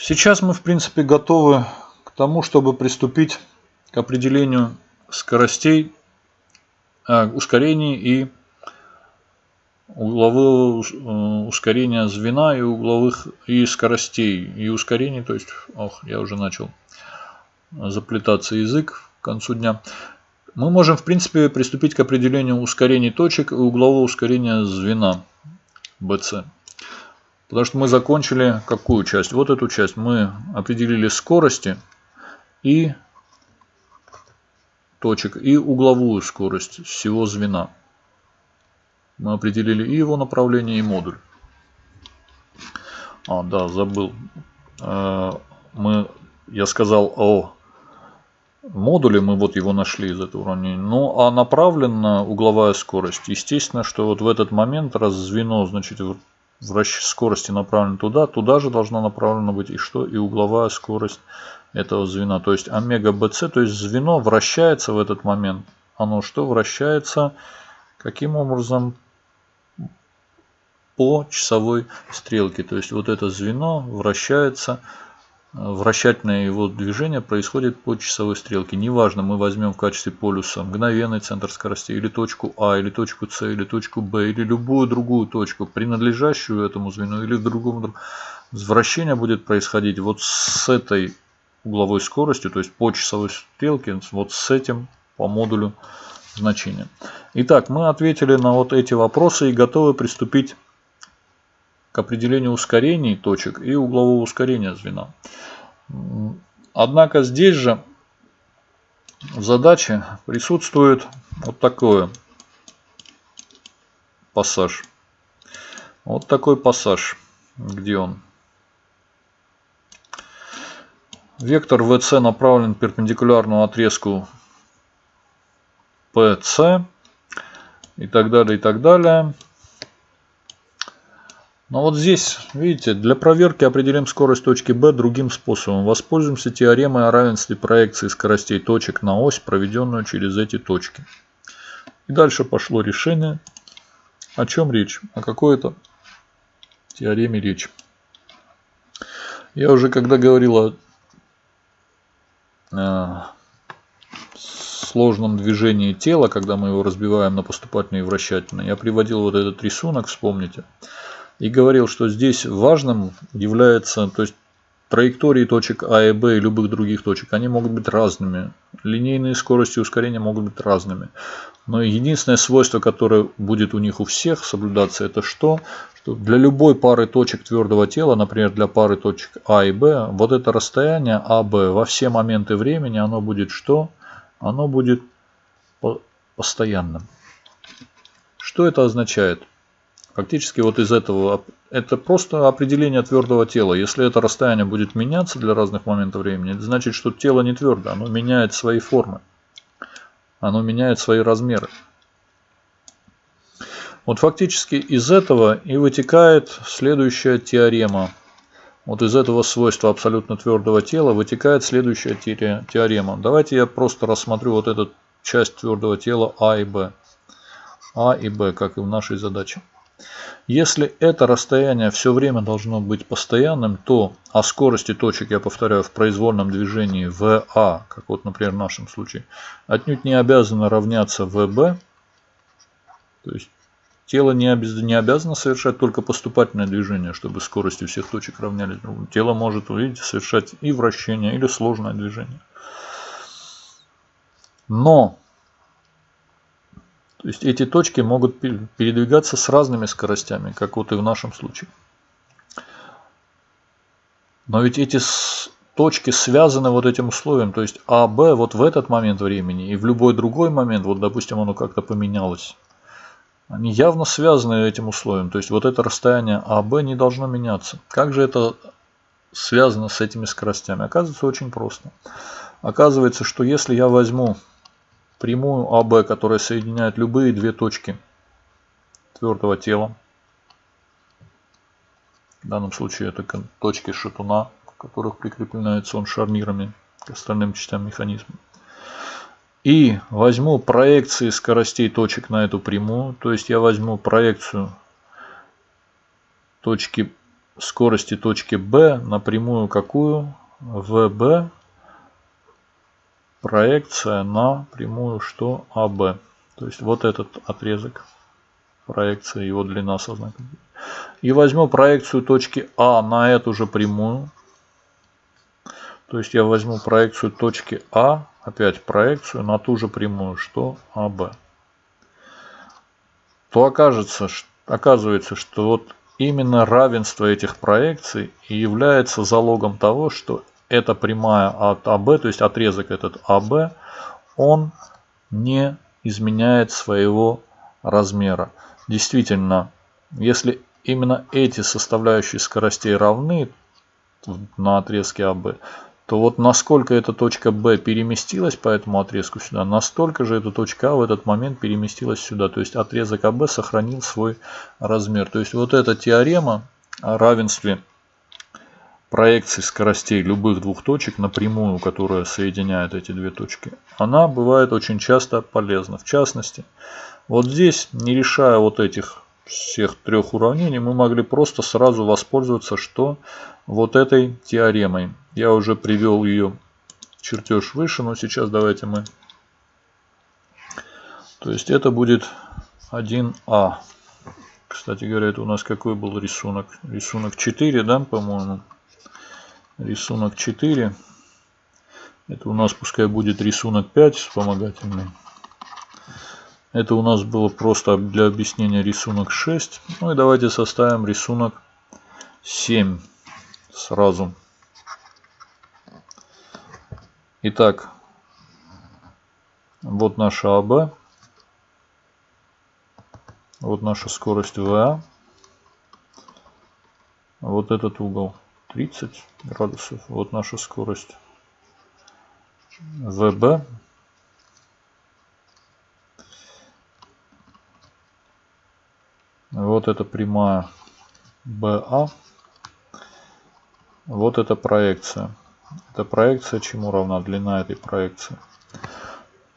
сейчас мы в принципе готовы к тому, чтобы приступить к определению скоростей, э, ускорений и углового э, ускорения звена и угловых и скоростей и ускорений, то есть, ох, я уже начал заплетаться язык к концу дня. Мы можем, в принципе, приступить к определению ускорений точек и углового ускорения звена BC. Потому что мы закончили какую часть? Вот эту часть. Мы определили скорости и точек, и угловую скорость всего звена. Мы определили и его направление, и модуль. А, да, забыл. Э, мы, я сказал о модуле, мы вот его нашли из этого уравнения. Ну, а направлена угловая скорость. Естественно, что вот в этот момент, раз звено, значит, скорости направлена туда, туда же должна направлена быть и что? И угловая скорость этого звена. То есть омега bc, то есть звено вращается в этот момент. Оно что? Вращается каким образом? по часовой стрелке. То есть вот это звено вращается, вращательное его движение происходит по часовой стрелке. Неважно, мы возьмем в качестве полюса мгновенный центр скорости, или точку А, или точку С, или точку Б, или любую другую точку, принадлежащую этому звену, или другому. Вращение будет происходить вот с этой угловой скоростью, то есть по часовой стрелке, вот с этим по модулю значения. Итак, мы ответили на вот эти вопросы и готовы приступить к определению ускорений точек и углового ускорения звена. Однако здесь же в задаче присутствует вот такой пассаж. Вот такой пассаж. Где он? Вектор VC направлен к перпендикулярному отрезку PC и так далее, и так далее. Но вот здесь, видите, для проверки определим скорость точки B другим способом. Воспользуемся теоремой о равенстве проекции скоростей точек на ось, проведенную через эти точки. И дальше пошло решение. О чем речь? О какой-то теореме речь. Я уже когда говорил о э, сложном движении тела, когда мы его разбиваем на поступательные и вращательные, я приводил вот этот рисунок, вспомните и говорил, что здесь важным является, то есть траектории точек А и Б и любых других точек, они могут быть разными. Линейные скорости ускорения могут быть разными. Но единственное свойство, которое будет у них у всех соблюдаться, это что? Что для любой пары точек твердого тела, например, для пары точек А и Б, вот это расстояние АБ во все моменты времени, оно будет что? Оно будет постоянным. Что это означает? Фактически вот из этого, это просто определение твердого тела. Если это расстояние будет меняться для разных моментов времени, это значит, что тело не твердое, оно меняет свои формы. Оно меняет свои размеры. Вот фактически из этого и вытекает следующая теорема. Вот из этого свойства абсолютно твердого тела вытекает следующая теорема. Давайте я просто рассмотрю вот эту часть твердого тела А и Б. А и Б, как и в нашей задаче. Если это расстояние все время должно быть постоянным, то о скорости точек, я повторяю, в произвольном движении VA, как вот, например, в нашем случае, отнюдь не обязано равняться VB. То есть тело не, обез... не обязано совершать только поступательное движение, чтобы скорости всех точек равнялись другу. Тело может, видите, совершать и вращение, или сложное движение. Но то есть эти точки могут передвигаться с разными скоростями, как вот и в нашем случае. Но ведь эти точки связаны вот этим условием. То есть А, Б вот в этот момент времени и в любой другой момент, вот допустим оно как-то поменялось, они явно связаны этим условием. То есть вот это расстояние АБ не должно меняться. Как же это связано с этими скоростями? Оказывается очень просто. Оказывается, что если я возьму прямую АБ, которая соединяет любые две точки твердого тела. В данном случае это точки шатуна, к которых прикрепляется он шарнирами к остальным частям механизма. И возьму проекции скоростей точек на эту прямую. То есть я возьму проекцию точки скорости точки B напрямую какую? VB проекция на прямую что? АБ. То есть вот этот отрезок проекции, его длина со знаком. И возьму проекцию точки А на эту же прямую. То есть я возьму проекцию точки А, опять проекцию на ту же прямую, что АБ. То окажется, оказывается, что вот именно равенство этих проекций и является залогом того, что эта прямая от АБ, то есть отрезок этот АБ, он не изменяет своего размера. Действительно, если именно эти составляющие скоростей равны на отрезке АБ, то вот насколько эта точка B переместилась по этому отрезку сюда, настолько же эта точка А в этот момент переместилась сюда. То есть отрезок АБ сохранил свой размер. То есть вот эта теорема о равенстве проекции скоростей любых двух точек напрямую, которая соединяет эти две точки, она бывает очень часто полезна. В частности, вот здесь, не решая вот этих всех трех уравнений, мы могли просто сразу воспользоваться, что вот этой теоремой. Я уже привел ее чертеж выше, но сейчас давайте мы... То есть это будет 1А. Кстати говоря, это у нас какой был рисунок? Рисунок 4, да, по-моему? Рисунок 4. Это у нас пускай будет рисунок 5 вспомогательный. Это у нас было просто для объяснения рисунок 6. Ну и давайте составим рисунок 7 сразу. Итак, вот наша АБ. Вот наша скорость ВА. Вот этот угол 30 градусов. Вот наша скорость ВБ. Вот это прямая БА. Вот это проекция. Эта проекция чему равна? Длина этой проекции.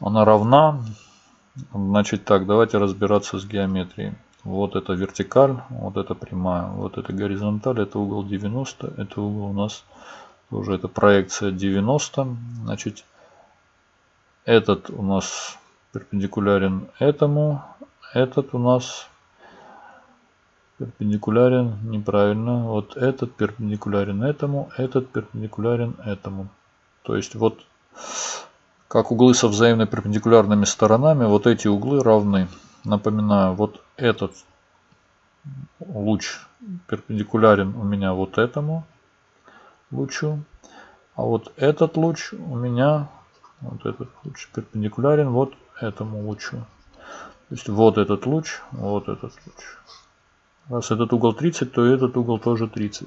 Она равна. Значит так, давайте разбираться с геометрией. Вот это вертикаль, вот это прямая, вот это горизонталь, это угол 90, это угол у нас тоже это проекция 90. Значит, этот у нас перпендикулярен этому, этот у нас перпендикулярен неправильно. Вот этот перпендикулярен этому, этот перпендикулярен этому. То есть вот как углы со взаимно перпендикулярными сторонами, вот эти углы равны. Напоминаю, вот этот луч перпендикулярен у меня вот этому лучу. А вот этот луч у меня, вот этот луч перпендикулярен вот этому лучу. То есть вот этот луч, вот этот луч. Раз этот угол 30, то этот угол тоже 30.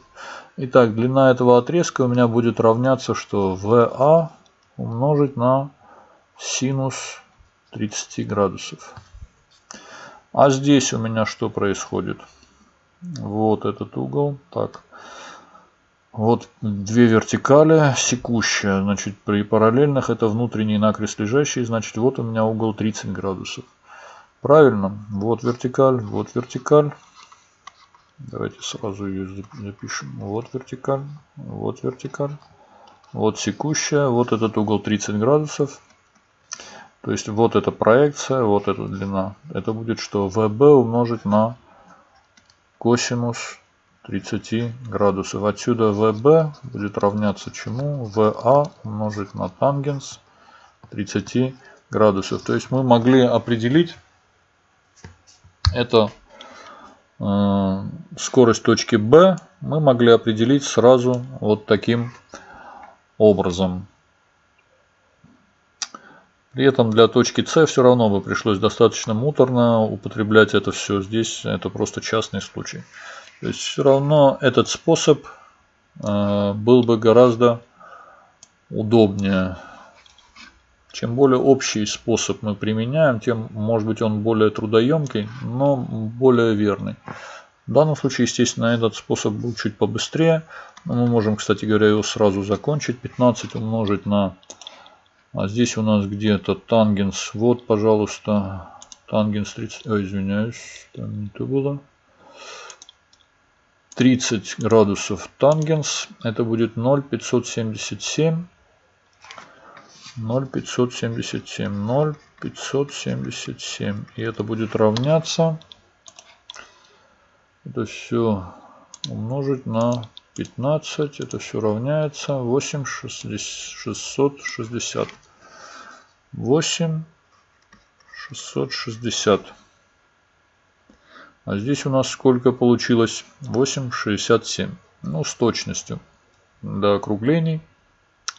Итак, длина этого отрезка у меня будет равняться, что VA умножить на синус 30 градусов. А здесь у меня что происходит? Вот этот угол. Так. Вот две вертикали, секущая. Значит, при параллельных это внутренний накрест лежащий. Значит, вот у меня угол 30 градусов. Правильно. Вот вертикаль, вот вертикаль. Давайте сразу ее запишем. Вот вертикаль, вот вертикаль, вот секущая, вот этот угол 30 градусов. То есть вот эта проекция, вот эта длина. Это будет что? ВБ умножить на косинус 30 градусов. Отсюда ВБ будет равняться чему? ВА умножить на тангенс 30 градусов. То есть мы могли определить это Э, скорость точки B мы могли определить сразу вот таким образом. При этом для точки С все равно бы пришлось достаточно муторно употреблять это все. Здесь это просто частный случай. То есть все равно этот способ э, был бы гораздо удобнее. Чем более общий способ мы применяем, тем, может быть, он более трудоемкий, но более верный. В данном случае, естественно, этот способ был чуть побыстрее. Но мы можем, кстати говоря, его сразу закончить. 15 умножить на... А здесь у нас где-то тангенс. Вот, пожалуйста, тангенс 30... Ой, извиняюсь, там не то было. 30 градусов тангенс. Это будет 0,577. 0,577. 0,577. И это будет равняться. Это все умножить на 15. Это все равняется 8 660. 8 660. А здесь у нас сколько получилось? 8,67. Ну, с точностью до округлений.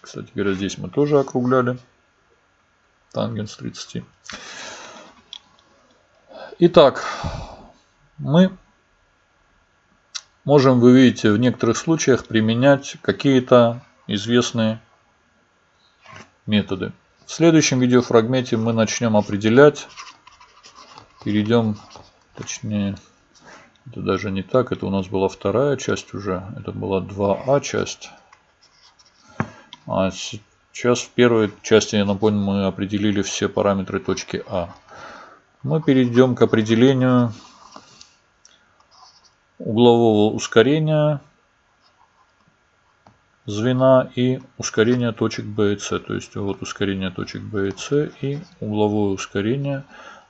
Кстати говоря, здесь мы тоже округляли. Тангенс 30. Итак, мы можем, вы видите, в некоторых случаях применять какие-то известные методы. В следующем видеофрагменте мы начнем определять, перейдем Точнее, это даже не так. Это у нас была вторая часть уже. Это была 2А часть. А сейчас в первой части, я напомню, мы определили все параметры точки А. Мы перейдем к определению углового ускорения звена и ускорения точек B и C. То есть вот ускорение точек B и C и угловое ускорение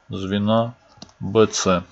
звена BC.